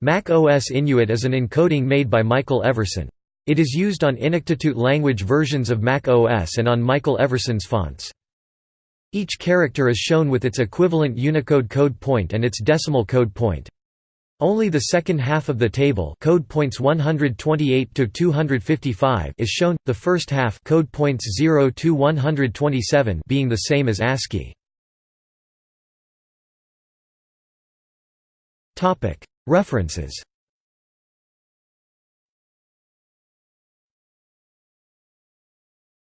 Mac OS Inuit is an encoding made by Michael Everson. It is used on Inuktitut language versions of Mac OS and on Michael Everson's fonts. Each character is shown with its equivalent Unicode code point and its decimal code point. Only the second half of the table code points 128 to 255 is shown, the first half code points 0 to 127 being the same as ASCII. References